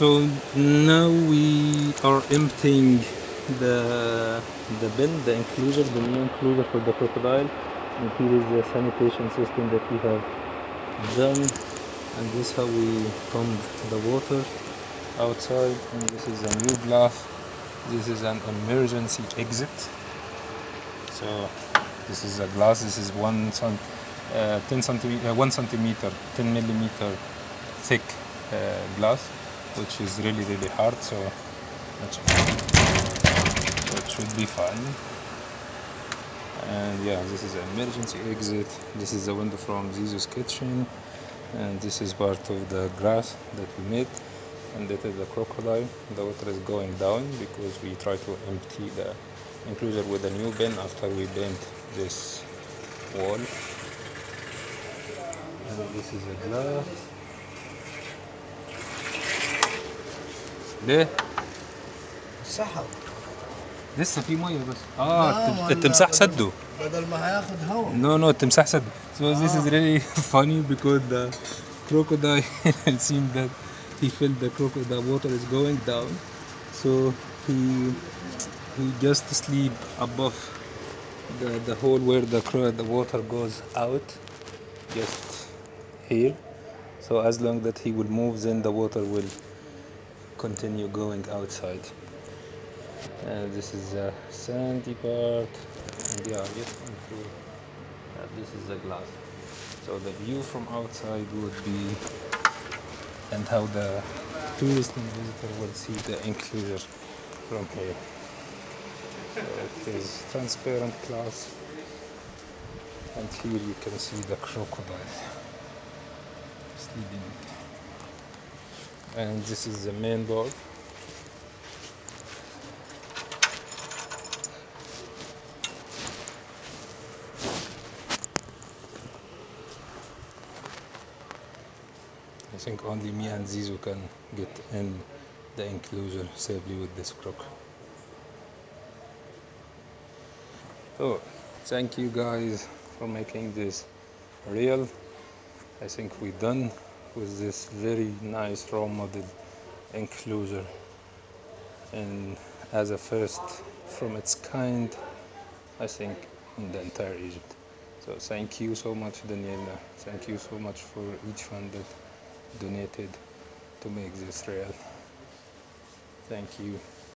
So now we are emptying the the bin, the enclosure, the new enclosure for the crocodile. And here is the sanitation system that we have done. And this is how we pump the water outside. And this is a new glass. This is an emergency exit. So this is a glass. This is one cent, uh, 10 centimeter, uh, one centimeter, 10 millimeter thick uh, glass, which is really really hard. So that should, that should be fine. And yeah, this is an emergency exit. This is the window from Zizu's kitchen, and this is part of the grass that we made. And that is the crocodile. The water is going down because we try to empty the enclosure with a new bin after we bent this wall. And this is a glass. ليه؟ سحب لسه في ميه بس آه التمساح سده بدل ما هياخد هوا No, no, التمساح سد. So this is really funny because the crocodile seemed that he felt the crocodile water is going down, so he he just sleep above the the hole where the cro- the water goes out, just here. So as long that he will move, then the water will continue going outside. And this is a sandy part, and yeah, just into uh, this is the glass. So the view from outside would be, and how the tourist and visitor will see the enclosure from here. So it is transparent glass, and here you can see the crocodile sleeping. And this is the main door. I think only me and Zizu can get in the enclosure safely with this croc. So, thank you guys for making this real. I think we're done with this very nice raw model enclosure and as a first from its kind I think in the entire Egypt. So thank you so much Daniela. Thank you so much for each one that donated to make this real. Thank you.